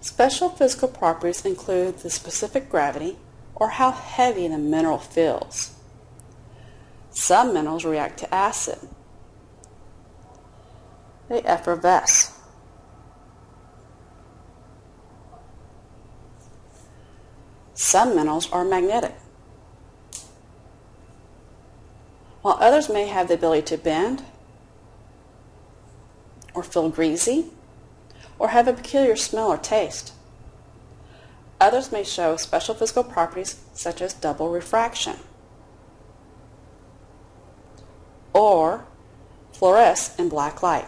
Special physical properties include the specific gravity or how heavy the mineral feels. Some minerals react to acid. They effervesce. Some minerals are magnetic, while others may have the ability to bend or feel greasy or have a peculiar smell or taste. Others may show special physical properties such as double refraction or fluoresce in black light.